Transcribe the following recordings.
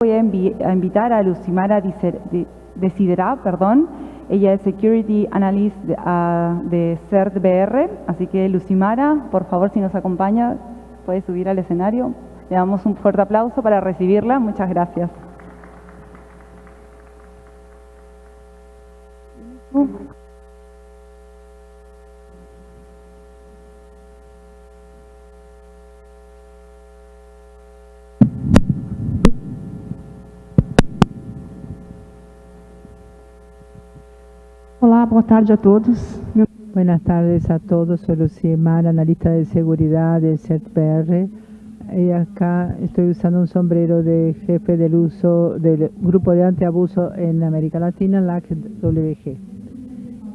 Voy a, invitar a Lucimara Desidera, perdón. Ella es Security Analyst de, uh, de CERT-BR. Así que Lucimara, por favor, si nos acompaña, puede subir al escenario. Le damos un fuerte aplauso para recibirla. Muchas gracias. Olá, boa tarde a todos. Buenas tardes a todos, soy Lucimar, analista de seguridad del CERT-PR. Y acá estoy usando un sombrero de jefe del uso del grupo de antiabuso en América Latina, LACWG.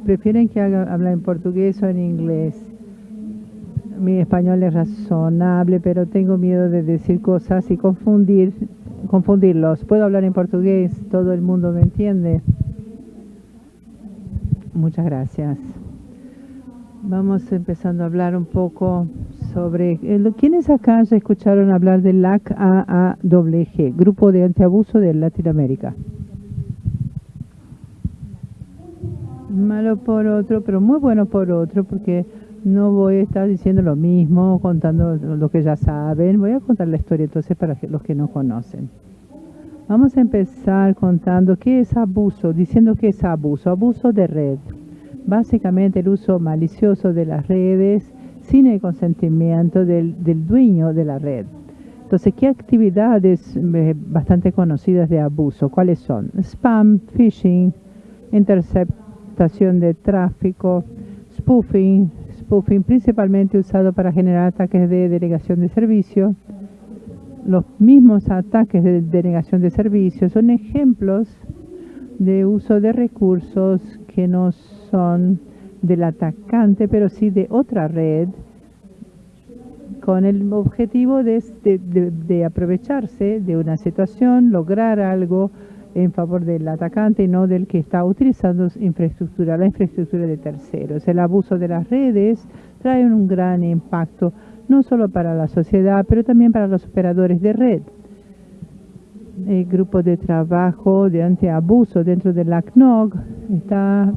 ¿Prefieren que haga, hable en portugués o en inglés? Mi español es razonable, pero tengo miedo de decir cosas y confundir, confundirlos. ¿Puedo hablar en portugués? ¿Todo el mundo me entiende? Muchas gracias. Vamos empezando a hablar un poco sobre... Eh, ¿Quiénes acá ya escucharon hablar del LAC-AAWG, Grupo de Antiabuso de Latinoamérica? Malo por otro, pero muy bueno por otro, porque no voy a estar diciendo lo mismo, contando lo que ya saben. Voy a contar la historia entonces para los que no conocen. Vamos a empezar contando qué es abuso, diciendo que es abuso, abuso de red. Básicamente el uso malicioso de las redes sin el consentimiento del, dueño de la red. Entonces, ¿qué actividades eh, bastante conocidas de abuso? ¿Cuáles son? Spam, phishing, interceptación de tráfico, spoofing, spoofing principalmente usado para generar ataques de delegación de servicio, los mismos ataques de denegación de servicios son ejemplos de uso de recursos que no son del atacante, pero sí de otra red, con el objetivo de, aprovecharse de una situación, lograr algo en favor del atacante y no del que está utilizando infraestructura, la infraestructura de terceros. El abuso de las redes trae un gran impacto no solo para la sociedad, pero también para los operadores de red. El grupo de trabajo de antiabuso dentro del ACNOG está,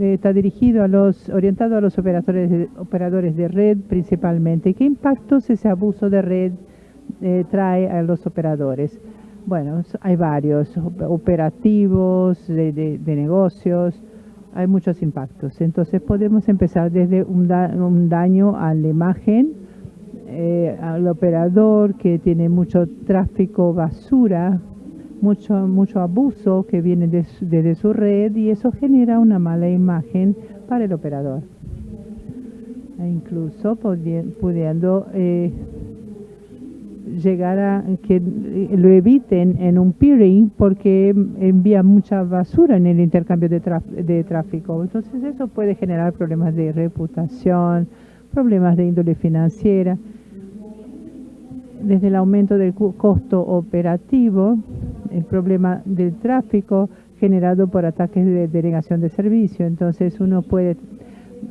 está dirigido a los, orientado a los operadores de, operadores de red principalmente. ¿Qué impactos ese abuso de red eh, trae a los operadores? Bueno, hay varios, operativos, de negocios, hay muchos impactos. Entonces podemos empezar desde un, daño a la imagen, eh, al operador que tiene mucho tráfico basura, mucho, mucho abuso que viene desde su red y eso genera una mala imagen para el operador. E incluso pudiendo eh, llegar a que lo eviten en un peering porque envía mucha basura en el intercambio de, de tráfico. Entonces eso puede generar problemas de reputación, problemas de índole financiera. Desde el aumento del costo operativo, el problema del tráfico generado por ataques de denegación de servicio. Entonces uno puede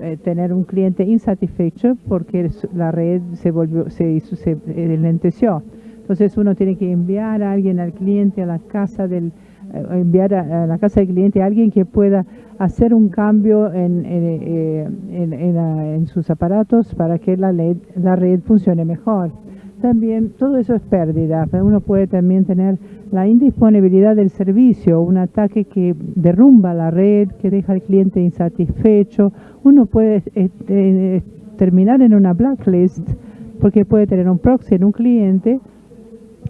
eh, tener un cliente insatisfecho porque la red se volvió, se hizo, se lenteció. Entonces uno tiene que enviar a alguien al cliente a la casa del, eh, enviar a, la casa del cliente a alguien que pueda hacer un cambio en, en, eh, en sus aparatos para que la, la red funcione mejor. También todo eso es pérdida. Uno puede también tener la indisponibilidad del servicio, un ataque que derrumba la red, que deja al cliente insatisfecho. Uno puede eh, eh, terminar en una blacklist porque puede tener un proxy en un cliente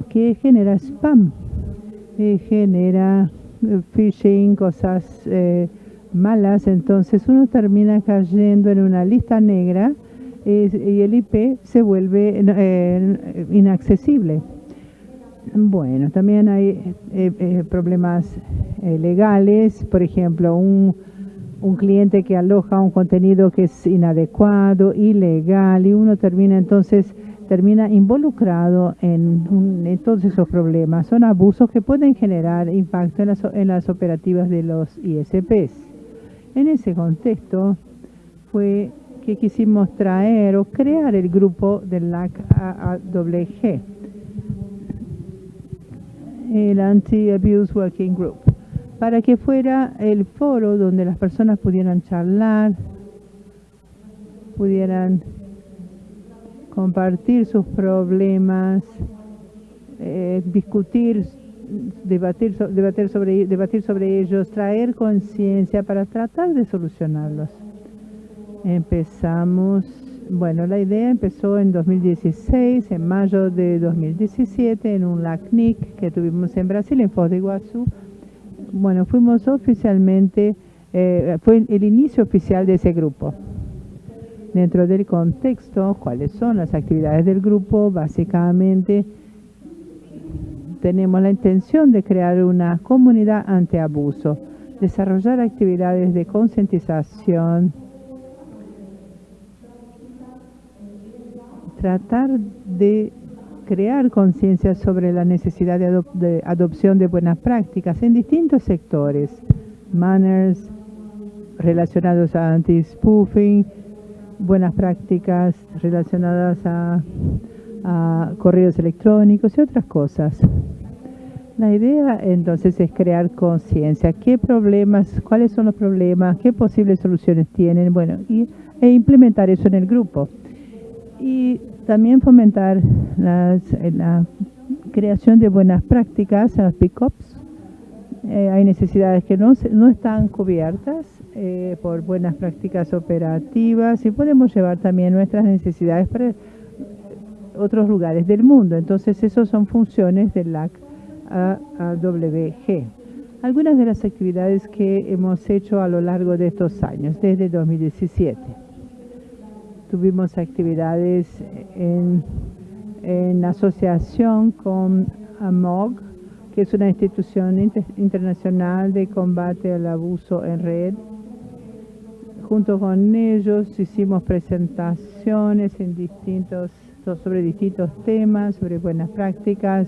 que genera spam, que genera eh, phishing, cosas malas. Entonces uno termina cayendo en una lista negra y el IP se vuelve inaccesible. Bueno, también hay eh, eh, problemas eh, legales, por ejemplo, un, un, cliente que aloja un contenido que es inadecuado, ilegal, y uno termina entonces termina involucrado en, en todos esos problemas. Son abusos que pueden generar impacto en las, en las operativas de los ISPs. En ese contexto fue que quisimos traer o crear el grupo del LAC AAWG el Anti-Abuse Working Group, para que fuera el foro donde las personas pudieran charlar, pudieran compartir sus problemas, eh, discutir, debatir, debatir, sobre, debatir sobre ellos, traer conciencia para tratar de solucionarlos. Empezamos, bueno, la idea empezó en 2016, en mayo de 2017, en un LACNIC que tuvimos en Brasil, en Foz de Iguazú. Bueno, fuimos oficialmente, eh, fue el inicio oficial de ese grupo. Dentro del contexto, cuáles son las actividades del grupo, básicamente tenemos la intención de crear una comunidad ante abuso, desarrollar actividades de concientización, tratar de crear conciencia sobre la necesidad de, adopción de buenas prácticas en distintos sectores, manners relacionados a anti-spoofing, buenas prácticas relacionadas a, a correos electrónicos y otras cosas. La idea entonces es crear conciencia, qué problemas, cuáles son los problemas, qué posibles soluciones tienen, bueno, y, e implementar eso en el grupo y también fomentar la creación de buenas prácticas en las pick-ups. Eh, hay necesidades que no, no están cubiertas eh, por buenas prácticas operativas y podemos llevar también nuestras necesidades para otros lugares del mundo. Entonces, esas son funciones del LAC AWG. Algunas de las actividades que hemos hecho a lo largo de estos años, desde 2017. Tuvimos actividades en, asociación con AMOG, que es una institución internacional de combate al abuso en red. Junto con ellos hicimos presentaciones en sobre distintos temas, sobre buenas prácticas,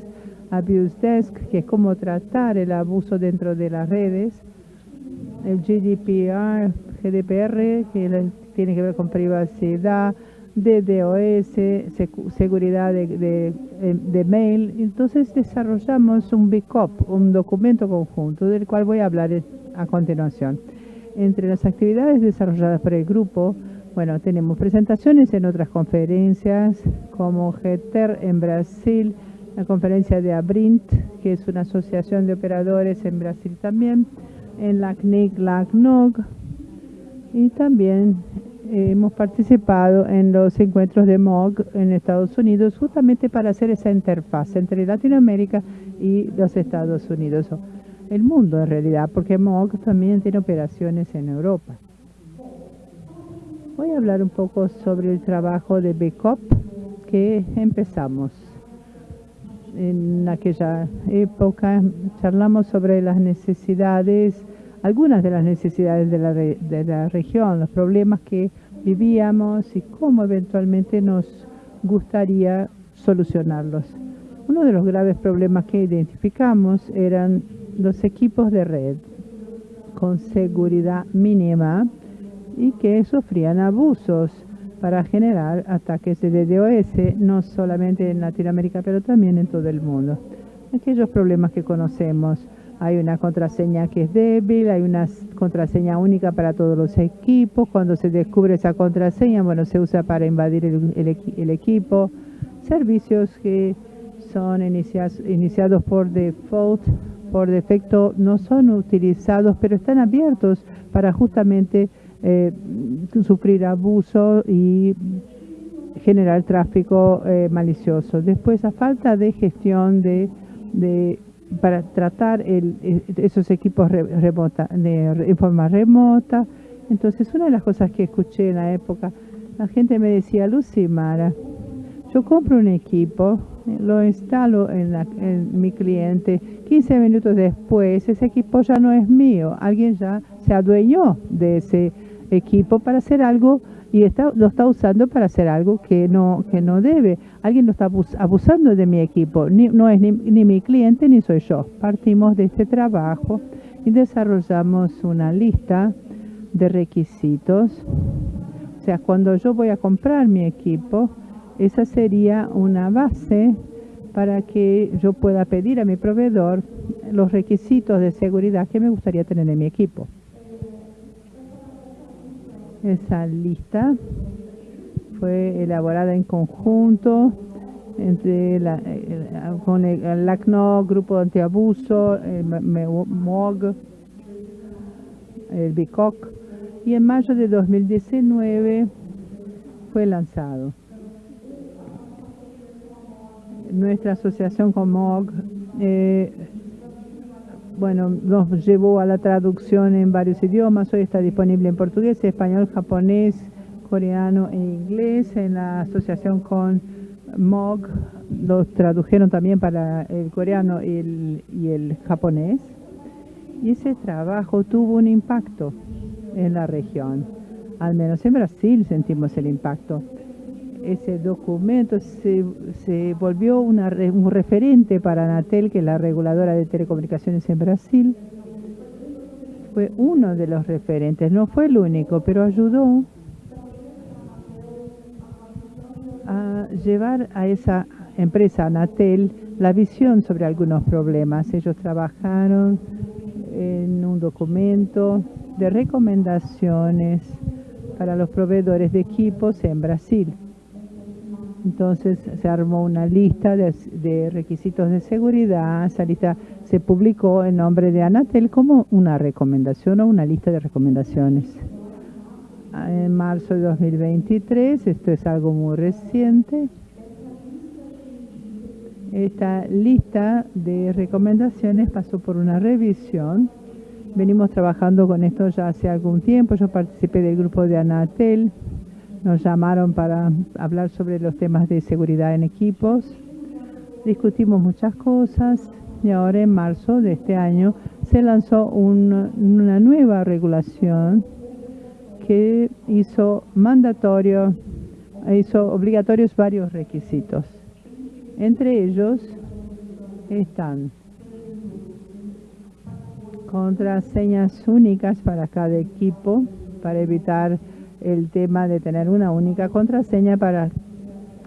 Abuse Desk, que es cómo tratar el abuso dentro de las redes, el GDPR, GDPR, que tiene que ver con privacidad, DDoS, seguridad de, de, mail. Entonces desarrollamos un BICOP, un documento conjunto, del cual voy a hablar a continuación. Entre las actividades desarrolladas por el grupo, bueno, tenemos presentaciones en otras conferencias, como GETER en Brasil, la conferencia de ABRINT, que es una asociación de operadores en Brasil también, en la CNIC, la CNOG, y también hemos participado en los encuentros de MOG en Estados Unidos justamente para hacer esa interfaz entre Latinoamérica y los Estados Unidos, el mundo en realidad, porque MOG también tiene operaciones en Europa. Voy a hablar un poco sobre el trabajo de BCOP que empezamos. En aquella época charlamos sobre las necesidades algunas de las necesidades de la, región, los problemas que vivíamos y cómo eventualmente nos gustaría solucionarlos. Uno de los graves problemas que identificamos eran los equipos de red con seguridad mínima y que sufrían abusos para generar ataques de DDoS, no solamente en Latinoamérica, pero también en todo el mundo. Aquellos problemas que conocemos, hay una contraseña que es débil, hay una contraseña única para todos los equipos. Cuando se descubre esa contraseña, bueno, se usa para invadir el, equipo. Servicios que son iniciados por default, por defecto, no son utilizados, pero están abiertos para justamente eh, sufrir abuso y generar tráfico eh, malicioso. Después, a falta de gestión de para tratar e, esos equipos remota, de, forma remota. Entonces, una de las cosas que escuché en la época, la gente me decía, Lucy Mara, yo compro un equipo, lo instalo en, en, mi cliente, 15 minutos después ese equipo ya no es mío, alguien ya se adueñó de ese equipo para hacer algo y está, lo está usando para hacer algo que no, que no debe. Alguien lo está abusando de mi equipo, no es ni, mi cliente ni soy yo. Partimos de este trabajo y desarrollamos una lista de requisitos. O sea, cuando yo voy a comprar mi equipo, esa sería una base para que yo pueda pedir a mi proveedor los requisitos de seguridad que me gustaría tener en mi equipo. Esa lista fue elaborada en conjunto entre la, eh, con el, ACNO, Grupo Antiabuso, el MOG, el BICOC, y en mayo de 2019 fue lanzado. Nuestra asociación con MOG eh, bueno, nos llevó a la traducción en varios idiomas. Hoy está disponible en portugués, español, japonés, coreano e inglés. En la asociación con MOG los tradujeron también para el coreano y el, y el japonés. Y ese trabajo tuvo un impacto en la región. Al menos en Brasil sentimos el impacto. Ese documento se, se volvió una, un referente para Anatel, que es la reguladora de telecomunicaciones en Brasil. Fue uno de los referentes, no fue el único, pero ayudó a llevar a esa empresa, Anatel, la visión sobre algunos problemas. Ellos trabajaron en un documento de recomendaciones para los proveedores de equipos en Brasil. Entonces se armó una lista de, requisitos de seguridad. Esa lista se publicó en nombre de Anatel como una recomendación o una lista de recomendaciones. En marzo de 2023, esto es algo muy reciente, esta lista de recomendaciones pasó por una revisión. Venimos trabajando con esto ya hace algún tiempo. Yo participé del grupo de Anatel. Nos llamaron para hablar sobre los temas de seguridad en equipos. Discutimos muchas cosas y ahora en marzo de este año se lanzó una nueva regulación que hizo mandatorio, hizo obligatorios varios requisitos. Entre ellos están contraseñas únicas para cada equipo para evitar el tema de tener una única contraseña para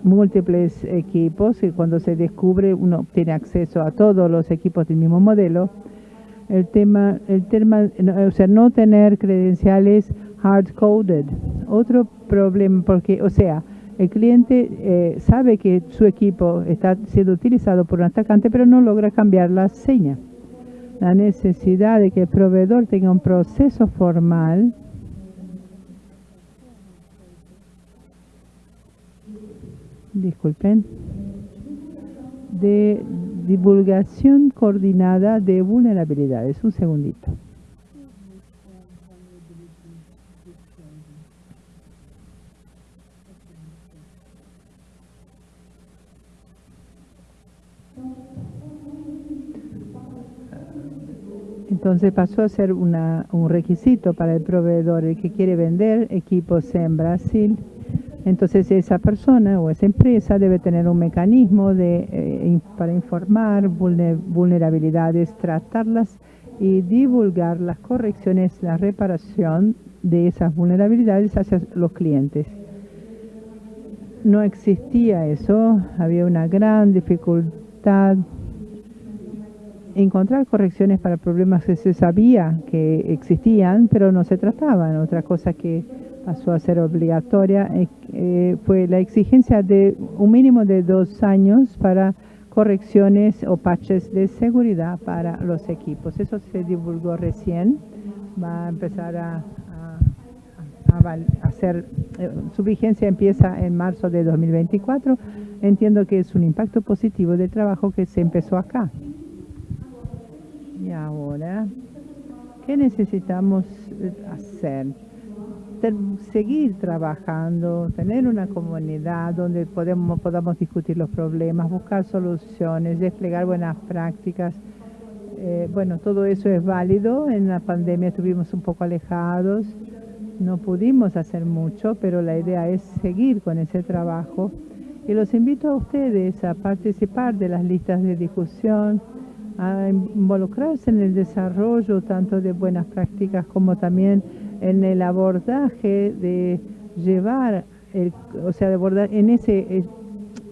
múltiples equipos y cuando se descubre uno tiene acceso a todos los equipos del mismo modelo. El tema, el tema, o sea, no tener credenciales hard coded. Otro problema, porque, o sea, el cliente eh, sabe que su equipo está siendo utilizado por un atacante, pero no logra cambiar la seña. La necesidad de que el proveedor tenga un proceso formal disculpen, de divulgación coordinada de vulnerabilidades. Un segundito. Entonces pasó a ser un requisito para el proveedor el que quiere vender equipos en Brasil. Entonces esa persona o esa empresa debe tener un mecanismo de, eh, para informar vulnerabilidades, tratarlas y divulgar las correcciones, la reparación de esas vulnerabilidades hacia los clientes. No existía eso, había una gran dificultad encontrar correcciones para problemas que se sabía que existían, pero no se trataban. Otra cosa que pasó a ser obligatoria eh, fue la exigencia de un mínimo de dos años para correcciones o patches de seguridad para los equipos. Eso se divulgó recién, va a empezar a, hacer, eh, su vigencia empieza en marzo de 2024. Entiendo que es un impacto positivo del trabajo que se empezó acá. Ahora, ¿qué necesitamos eh, hacer? seguir trabajando, tener una comunidad donde podemos, podamos discutir los problemas, buscar soluciones, desplegar buenas prácticas. Eh, bueno, todo eso es válido. En la pandemia estuvimos un poco alejados, no pudimos hacer mucho, pero la idea es seguir con ese trabajo. Y los invito a ustedes a participar de las listas de discusión, a involucrarse en el desarrollo tanto de buenas prácticas como también en el abordaje de llevar, el, o sea, de abordar en ese,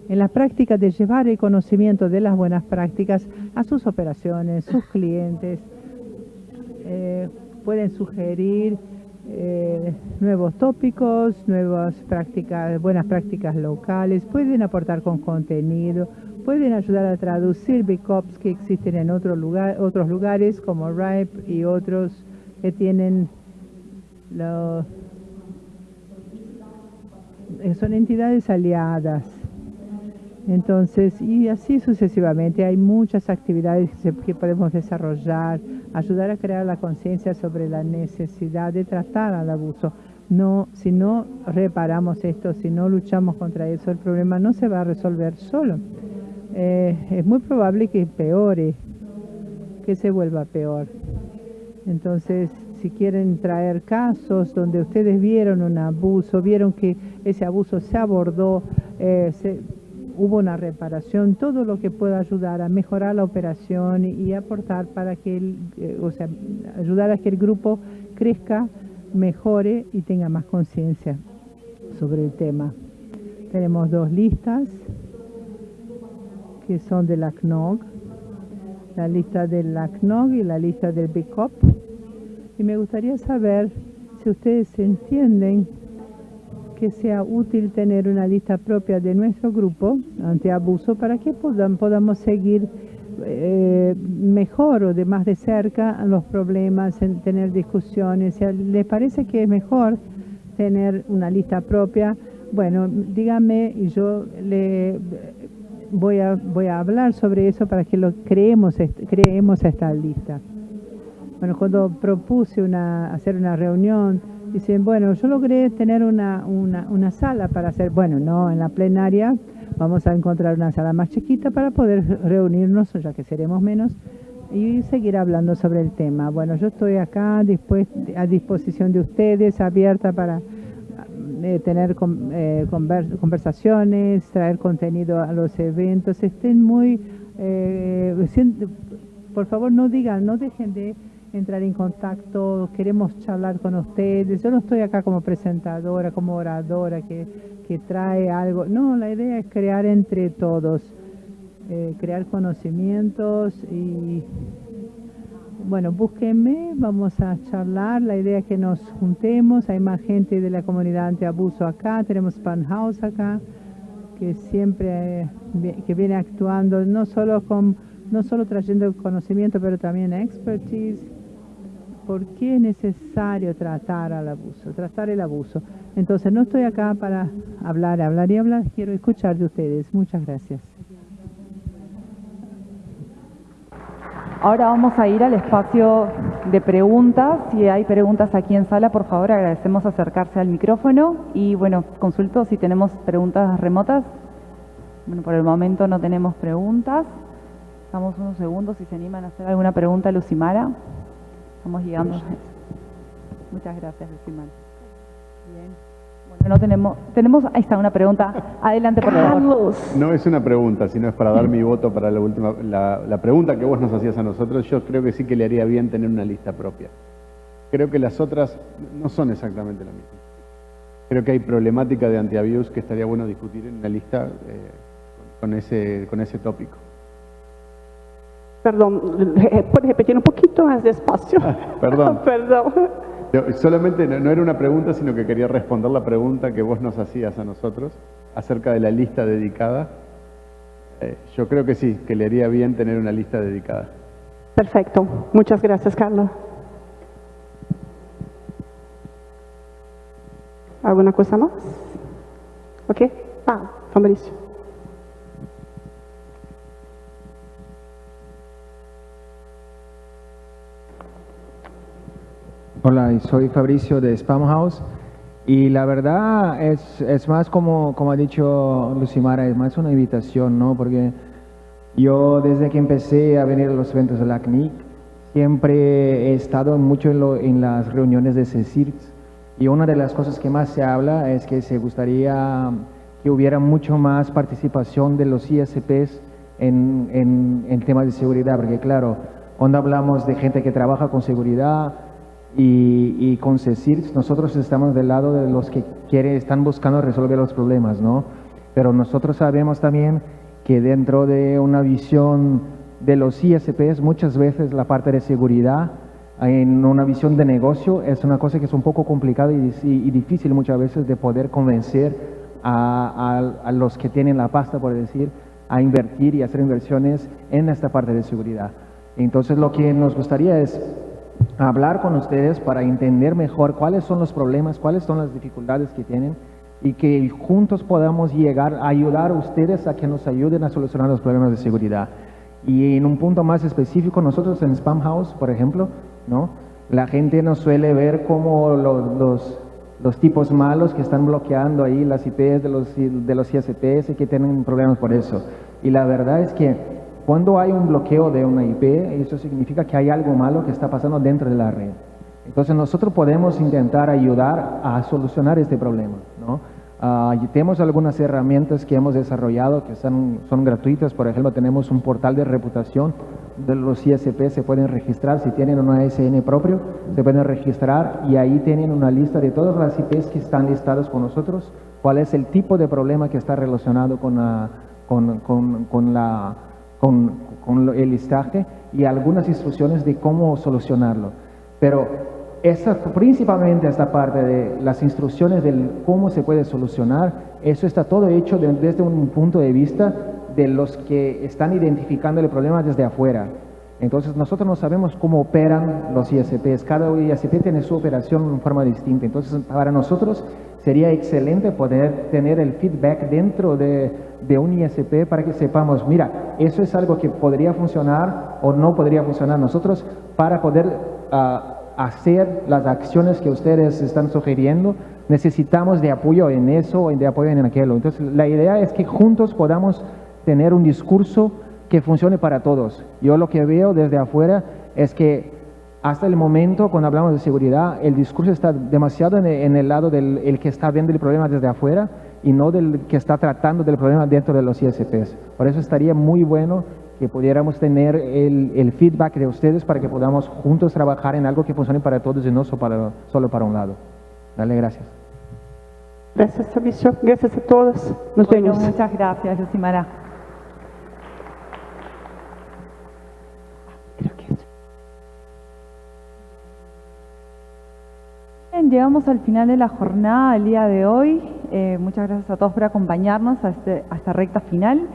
en la práctica de llevar el conocimiento de las buenas prácticas a sus operaciones, sus clientes. Eh, pueden sugerir eh, nuevos tópicos, nuevas prácticas, buenas prácticas locales, pueden aportar con contenido, pueden ayudar a traducir BICOPs que existen en otro lugar, otros lugares como RIPE y otros que tienen eh, son entidades aliadas. Entonces, y así sucesivamente, hay muchas actividades que podemos desarrollar, ayudar a crear la conciencia sobre la necesidad de tratar al abuso. No, si no reparamos esto, si no luchamos contra eso, el problema no se va a resolver solo. Eh, es muy probable que empeore, que se vuelva peor. Entonces, si quieren traer casos donde ustedes vieron un abuso, vieron que ese abuso se abordó, eh, hubo una reparación, todo lo que pueda ayudar a mejorar la operación y, aportar para que, el, eh, o sea, ayudar a que el grupo crezca, mejore y tenga más conciencia sobre el tema. Tenemos dos listas que son de la CNOG, la lista de la CNOG y la lista del BICOP. Y me gustaría saber si ustedes entienden que sea útil tener una lista propia de nuestro grupo antiabuso para que podamos seguir eh, mejor o de más de cerca los problemas, en tener discusiones. Si les parece que es mejor tener una lista propia, bueno, dígame y yo le voy a, voy a hablar sobre eso para que lo creemos, creemos esta lista. Bueno, cuando propuse una, hacer una reunión, dicen, bueno, yo logré tener una, una, una sala para hacer, bueno, no en la plenaria, vamos a encontrar una sala más chiquita para poder reunirnos, ya que seremos menos, y seguir hablando sobre el tema. Bueno, yo estoy acá a disposición de ustedes, abierta para eh, tener eh, conversaciones, traer contenido a los eventos, estén muy, eh, por favor no digan, no dejen de entrar en contacto, queremos charlar con ustedes, yo no estoy acá como presentadora, como oradora que, que trae algo, no, la idea es crear entre todos, crear conocimientos y bueno, búsquenme, vamos a charlar, la idea es que nos juntemos, hay más gente de la comunidad antiabuso acá, tenemos Pan House acá, que siempre que viene actuando no solo con no solo trayendo conocimiento, pero también expertise. ¿Por qué es necesario tratar al abuso, tratar el abuso? Entonces no estoy acá para hablar, hablar y hablar, quiero escuchar de ustedes. Muchas gracias. Ahora vamos a ir al espacio de preguntas. Si hay preguntas aquí en sala, por favor, agradecemos acercarse al micrófono. Y bueno, consulto si tenemos preguntas remotas. Bueno, por el momento no tenemos preguntas. Estamos unos segundos si se animan a hacer alguna pregunta, Lucimara. Estamos llegando. Muchas gracias, Lucimara. Bien no tenemos, tenemos, ahí está una pregunta. Adelante, por favor. No es una pregunta, sino es para dar mi voto para la última, la, pregunta que vos nos hacías a nosotros. Yo creo que sí que le haría bien tener una lista propia. Creo que las otras no son exactamente la misma. Creo que hay problemática de anti-abuse que estaría bueno discutir en una lista eh, con, ese, con ese tópico. Perdón, ¿puedes repetir un poquito más despacio? perdón. perdón solamente no, era una pregunta, sino que quería responder la pregunta que vos nos hacías a nosotros acerca de la lista dedicada. Eh, yo creo que sí, que le haría bien tener una lista dedicada. Perfecto. Muchas gracias, Carlos. ¿Alguna cosa más? ¿Ok? Ah, Fabricio. Hola, soy Fabricio de Spam House y la verdad es, es más como, como ha dicho Lucimara, es más una invitación, ¿no? Porque yo desde que empecé a venir a los eventos de la CNIC siempre he estado mucho en, en las reuniones de CECIRX y una de las cosas que más se habla es que se gustaría que hubiera mucho más participación de los ISPs en, en, en temas de seguridad, porque claro, cuando hablamos de gente que trabaja con seguridad, y, con CECIR nosotros estamos del lado de los que quiere, están buscando resolver los problemas, ¿no? Pero nosotros sabemos también que dentro de una visión de los ISPs, muchas veces la parte de seguridad en una visión de negocio es una cosa que es un poco complicada y, y- y difícil muchas veces de poder convencer a, a- a los que tienen la pasta, por decir, a invertir y hacer inversiones en esta parte de seguridad. Entonces lo que nos gustaría es hablar con ustedes para entender mejor cuáles son los problemas, cuáles son las dificultades que tienen y que juntos podamos llegar a ayudar a ustedes a que nos ayuden a solucionar los problemas de seguridad. Y en un punto más específico, nosotros en Spam House, por ejemplo, ¿no? la gente nos suele ver como los, los, los tipos malos que están bloqueando ahí las IPs de los, de los ISPs y que tienen problemas por eso. Y la verdad es que cuando hay un bloqueo de una IP, eso significa que hay algo malo que está pasando dentro de la red. Entonces nosotros podemos intentar ayudar a solucionar este problema. ¿no? Y tenemos algunas herramientas que hemos desarrollado que son, son gratuitas. Por ejemplo, tenemos un portal de reputación de los ISP se pueden registrar, si tienen una ASN propio, se pueden registrar y ahí tienen una lista de todas las IPs que están listadas con nosotros, cuál es el tipo de problema que está relacionado con, la, con, con, con la, con, con el listaje y algunas instrucciones de cómo solucionarlo. Pero esa, principalmente esta parte de las instrucciones de cómo se puede solucionar, eso está todo hecho de- desde un punto de vista de los que están identificando el problema desde afuera. Entonces nosotros no sabemos cómo operan los ISPs, cada ISP tiene su operación en forma distinta. Entonces para nosotros sería excelente poder tener el feedback dentro de, de un ISP para que sepamos, mira, eso es algo que podría funcionar o no podría funcionar nosotros para poder ah, hacer las acciones que ustedes están sugiriendo. Necesitamos de apoyo en eso o de apoyo en aquello. Entonces la idea es que juntos podamos tener un discurso que funcione para todos. Yo lo que veo desde afuera es que hasta el momento, cuando hablamos de seguridad, el discurso está demasiado en el, en el lado del el que está viendo el problema desde afuera y no del que está tratando del problema dentro de los ISPs. Por eso estaría muy bueno que pudiéramos tener el, el feedback de ustedes para que podamos juntos trabajar en algo que funcione para todos y no solo para, solo para un lado. Dale, gracias. Gracias, Fabricio. Gracias a todos. Nos Bueno, vemos. muchas gracias, Lucimara. Creo que es- Bien, llegamos al final de la jornada del día de hoy. Eh, muchas gracias a todos por acompañarnos a, este- a esta recta final.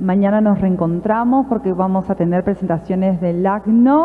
Mañana nos reencontramos porque vamos a tener presentaciones del LACNO.